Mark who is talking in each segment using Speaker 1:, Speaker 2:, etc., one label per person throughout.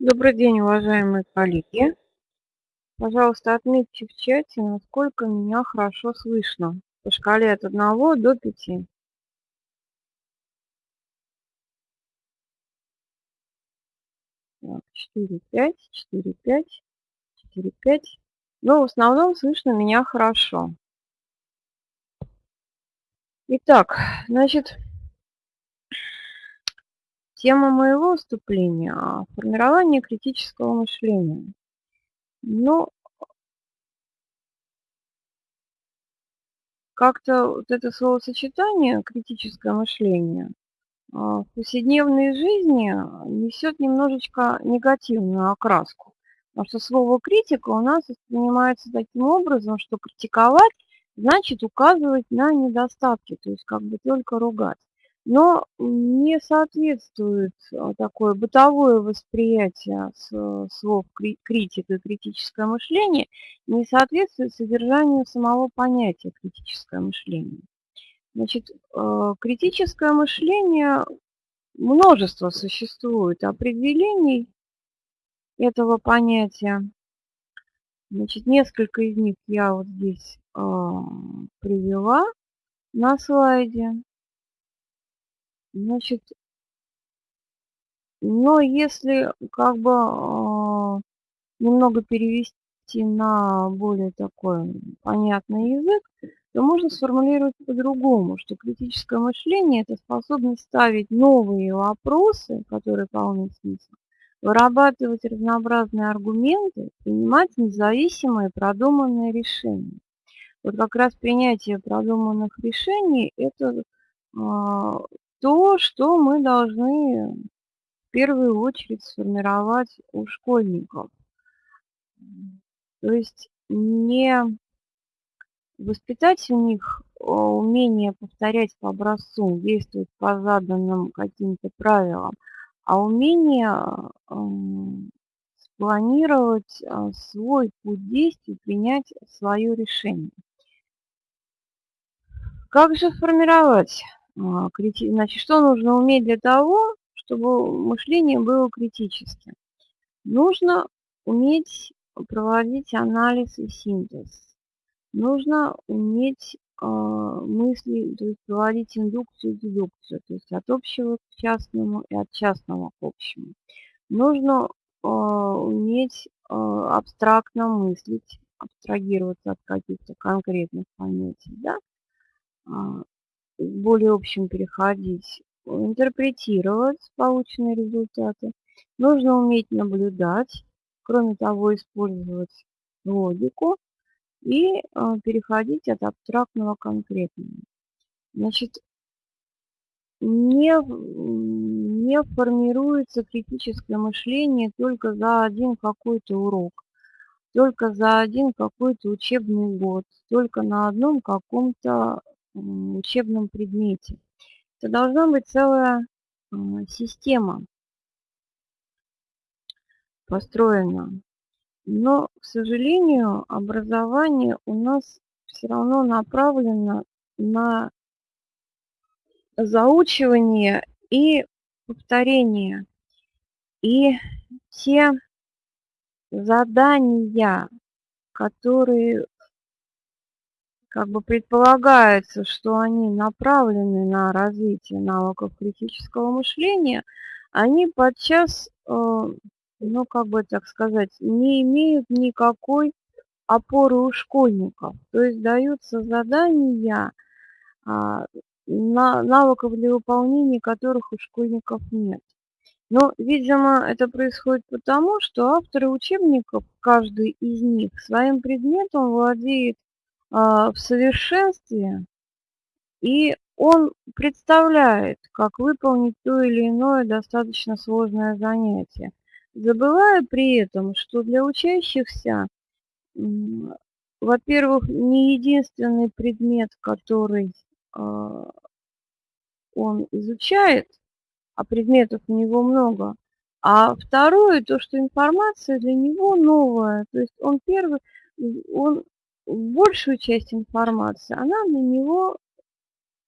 Speaker 1: Добрый день, уважаемые коллеги. Пожалуйста, отметьте в чате, насколько меня хорошо слышно по шкале от 1 до 5. Так, 4, 5, 4, 5, 4, 5. Но в основном слышно меня хорошо. Итак, значит, Тема моего выступления – формирование критического мышления. Ну, как-то вот это словосочетание «критическое мышление» а, в повседневной жизни несет немножечко негативную окраску. Потому что слово «критика» у нас воспринимается таким образом, что критиковать значит указывать на недостатки, то есть как бы только ругать но не соответствует а, такое бытовое восприятие слов критика и критическое мышление, не соответствует содержанию самого понятия критическое мышление. Значит, а, критическое мышление, множество существует определений этого понятия. Значит, несколько из них я вот здесь э, привела на слайде. Значит, но если как бы э, немного перевести на более такой понятный язык, то можно сформулировать по-другому, что критическое мышление – это способность ставить новые вопросы, которые полны смысла, вырабатывать разнообразные аргументы, принимать независимые продуманные решения. Вот как раз принятие продуманных решений – это а, то, что мы должны в первую очередь сформировать у школьников. То есть не воспитать у них а, умение повторять по образцу, действовать по заданным каким-то правилам, а умение спланировать а, свой путь действий, принять свое решение. Как же формировать а, значит, что нужно уметь для того, чтобы мышление было критическим? Нужно уметь проводить анализ и синтез. Нужно уметь э, мысли, то есть проводить индукцию и дедукцию, то есть от общего к частному и от частного к общему. Нужно э, уметь э, абстрактно мыслить, абстрагироваться от каких-то конкретных понятий, да? Более общем переходить, интерпретировать полученные результаты. Нужно уметь наблюдать, кроме того, использовать логику и а, переходить от абстрактного к конкретному. Значит, не, не формируется критическое мышление только за один какой-то урок, только за один какой-то учебный год, только на одном каком-то учебном предмете. Это должна быть целая а, система построена. Но, к сожалению, образование у нас все равно направлено на заучивание и повторение. И те задания, которые как бы предполагается, что они направлены на развитие навыков критического мышления, они подчас, э, ну как бы так сказать, не имеют никакой опоры у школьников. То есть даются задания, а, навыков для выполнения которых у школьников нет. Но, видимо, это происходит потому, что авторы учебников, каждый из них, своим предметом владеет в совершенстве, и он представляет, как выполнить то или иное достаточно сложное занятие, забывая при этом, что для учащихся, во-первых, не единственный предмет, который а, он изучает, а предметов у него много, а второе, то, что информация для него новая, то есть он первый, он большую часть информации, она для него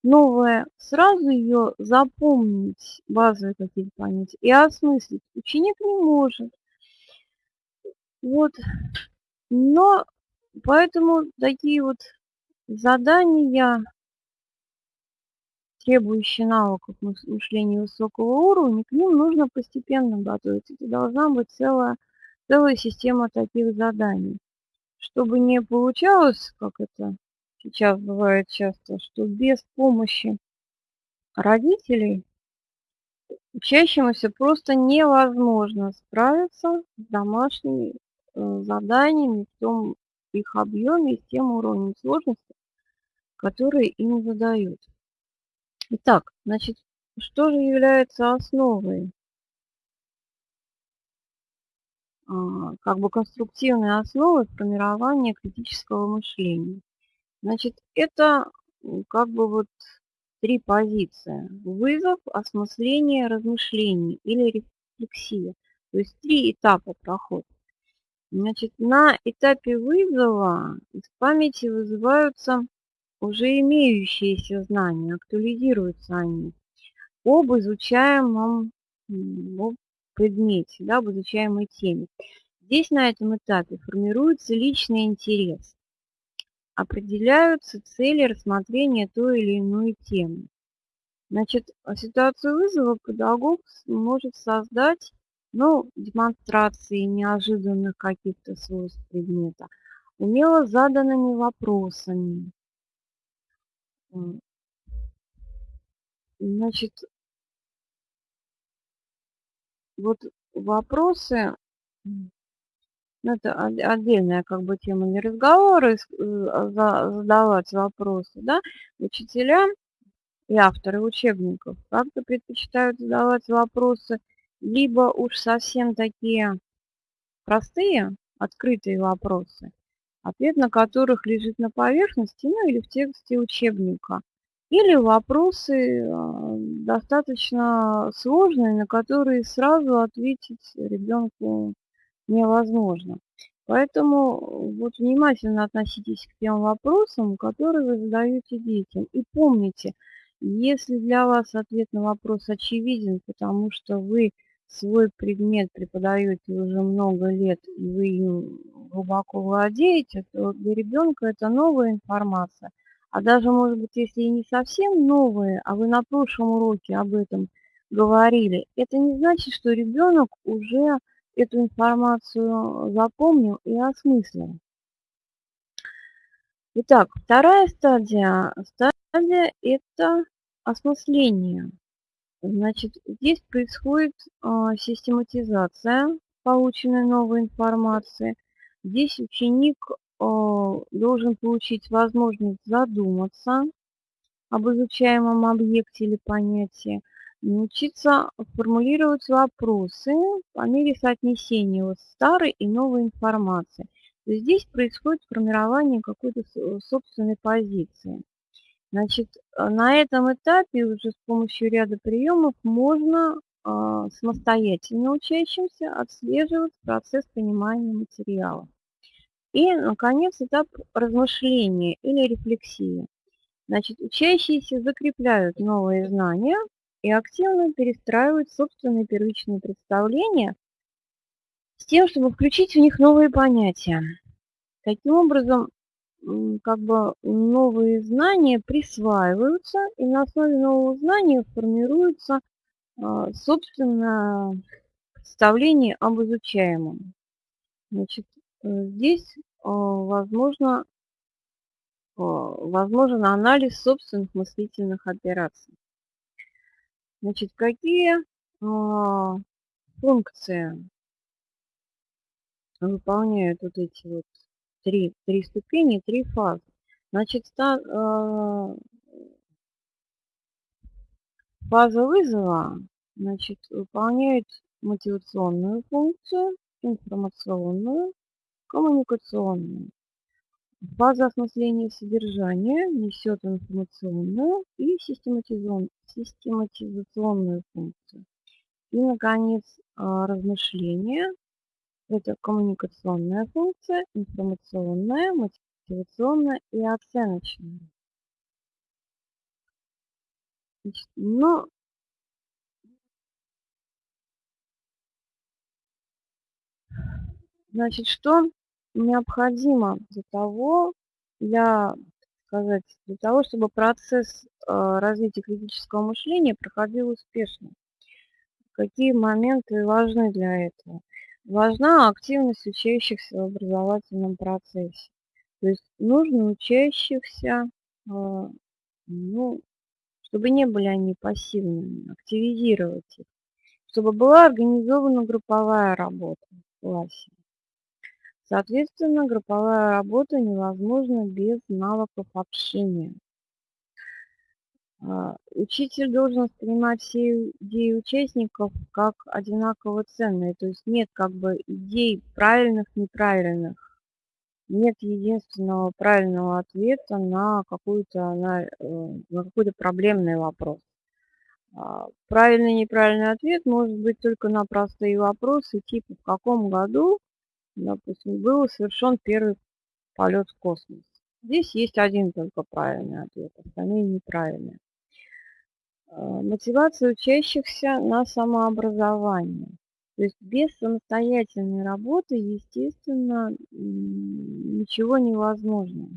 Speaker 1: новая. Сразу ее запомнить, базовые какие-то понятия, и осмыслить ученик не может. Вот. Но поэтому такие вот задания, требующие навыков мышления высокого уровня, к ним нужно постепенно готовиться. Это должна быть целая, целая система таких заданий. Чтобы не получалось, как это сейчас бывает часто, что без помощи родителей учащемуся просто невозможно справиться с домашними э, заданиями в том их объеме и с тем уровнем сложности, которые им задают. Итак, значит, что же является основой, как бы конструктивной основой формирования критического мышления? Значит, это как бы вот три позиции. Вызов, осмысление, размышление или рефлексия. То есть три этапа прохода. Значит, на этапе вызова из памяти вызываются уже имеющиеся знания, актуализируются они об изучаемом предмете, да, об изучаемой теме. Здесь на этом этапе формируется личный интерес определяются цели рассмотрения той или иной темы. Значит, ситуацию вызова педагог может создать ну, демонстрации неожиданных каких-то свойств предмета, умело заданными вопросами. Значит, вот вопросы ну, это отдельная как бы тема не разговора, э, задавать вопросы, да, учителя и авторы учебников как-то предпочитают задавать вопросы либо уж совсем такие простые, открытые вопросы, ответ на которых лежит на поверхности, ну или в тексте учебника, или вопросы а, достаточно сложные, на которые сразу ответить ребенку невозможно. Поэтому вот внимательно относитесь к тем вопросам, которые вы задаете детям. И помните, если для вас ответ на вопрос очевиден, потому что вы свой предмет преподаете уже много лет, и вы им глубоко владеете, то для ребенка это новая информация. А даже, может быть, если и не совсем новые, а вы на прошлом уроке об этом говорили, это не значит, что ребенок уже эту информацию запомнил и осмыслил. Итак, вторая стадия, стадия – это осмысление. Значит, здесь происходит э, систематизация полученной новой информации. Здесь ученик э, должен получить возможность задуматься об изучаемом объекте или понятии, научиться формулировать вопросы по мере соотнесения вот старой и новой информации. То есть здесь происходит формирование какой-то собственной позиции. Значит, э, на этом этапе уже с помощью ряда приемов можно э, самостоятельно учащимся отслеживать процесс понимания материала. И, наконец, этап размышления или рефлексии. Значит, учащиеся закрепляют новые знания и активно перестраивать собственные первичные представления с тем, чтобы включить в них новые понятия. Таким образом, как бы новые знания присваиваются, и на основе нового знания формируется а, собственное представление об изучаемом. Значит, здесь а, возможно, а, возможен анализ собственных мыслительных операций. Значит, какие а, функции выполняют вот эти вот три, три ступени, три фазы? Значит, а, фаза вызова значит, выполняет мотивационную функцию, информационную, коммуникационную. База осмысления содержания несет информационную и систематизационную функцию. И, наконец, а, размышление – это коммуникационная функция, информационная, мотивационная и оценочная. Значит, но Значит, что необходимо для того, для, сказать, для того, чтобы процесс э, развития критического мышления проходил успешно? Какие моменты важны для этого? Важна активность учащихся в образовательном процессе. То есть нужно учащихся, э, ну, чтобы не были они пассивными, активизировать их, чтобы была организована групповая работа в классе. Соответственно, групповая работа невозможна без навыков общения. А, учитель должен воспринимать все идеи участников как одинаково ценные, то есть нет как бы идей правильных, неправильных. Нет единственного правильного ответа на, какую-то, на, э, на какой-то проблемный вопрос. А, правильный и неправильный ответ может быть только на простые вопросы, типа в каком году допустим, был совершен первый полет в космос. Здесь есть один только правильный ответ, остальные неправильные. А, мотивация учащихся на самообразование. То есть без самостоятельной работы, естественно, ничего невозможно.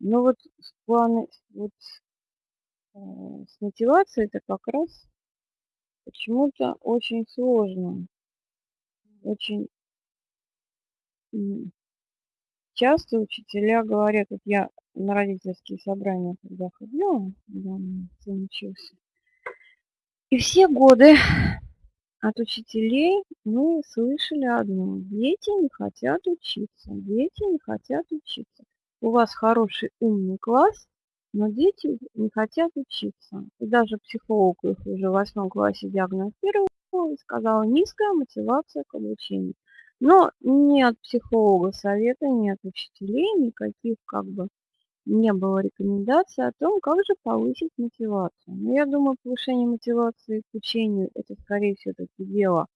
Speaker 1: Но вот с, планы, вот, э, с мотивацией это как раз почему-то очень сложно. Очень часто учителя говорят, вот я на родительские собрания когда ходила, когда учился, и все годы от учителей мы слышали одно. Дети не хотят учиться, дети не хотят учиться. У вас хороший умный класс, но дети не хотят учиться. И даже психолог их уже в восьмом классе диагностировал и сказал низкая мотивация к обучению. Но ни от психолога совета, ни от учителей никаких как бы не было рекомендаций о том, как же повысить мотивацию. Но я думаю, повышение мотивации к учению – это, скорее всего, таки дело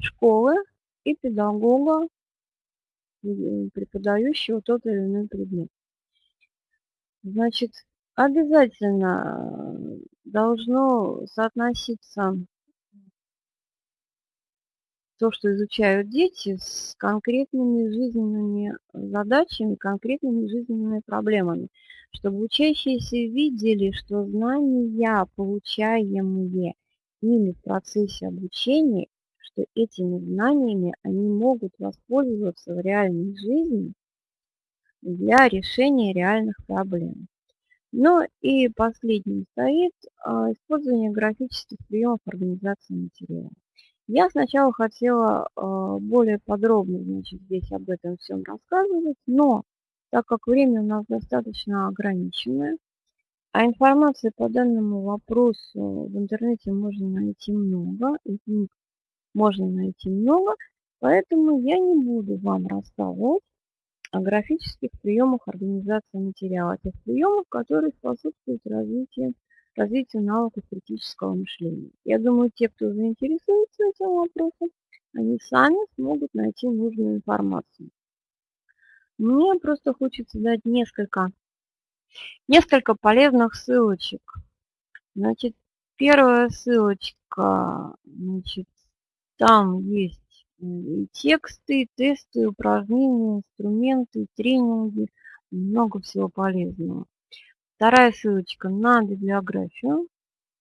Speaker 1: школы и педагога, преподающего тот или иной предмет. Значит, обязательно должно соотноситься то, что изучают дети, с конкретными жизненными задачами, конкретными жизненными проблемами, чтобы учащиеся видели, что знания, получаемые ими в процессе обучения, что этими знаниями они могут воспользоваться в реальной жизни для решения реальных проблем. Ну и последним стоит а, использование графических приемов организации материала. Я сначала хотела э, более подробно значит, здесь об этом всем рассказывать, но так как время у нас достаточно ограниченное, а информации по данному вопросу в интернете можно найти много, и книг можно найти много, поэтому я не буду вам рассказывать о графических приемах организации материала, тех приемов, которые способствуют развитию развитию навыков критического мышления. Я думаю, те, кто заинтересуется этим вопросом, они сами смогут найти нужную информацию. Мне просто хочется дать несколько, несколько полезных ссылочек. Значит, первая ссылочка, значит, там есть и тексты, и тесты, упражнения, инструменты, тренинги, много всего полезного. Вторая ссылочка на библиографию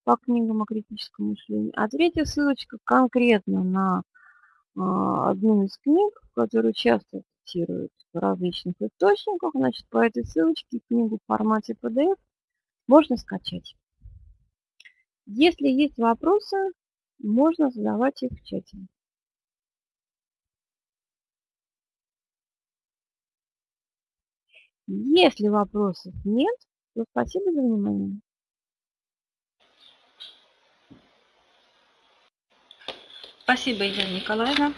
Speaker 1: по книгам о критическом мышлении. А третья ссылочка конкретно на а, одну из книг, которую часто цитируют в различных источниках. Значит, по этой ссылочке книгу в формате PDF можно скачать. Если есть вопросы, можно задавать их в чате. Если вопросов нет, ну, спасибо за внимание.
Speaker 2: Спасибо, Елена Николаевна.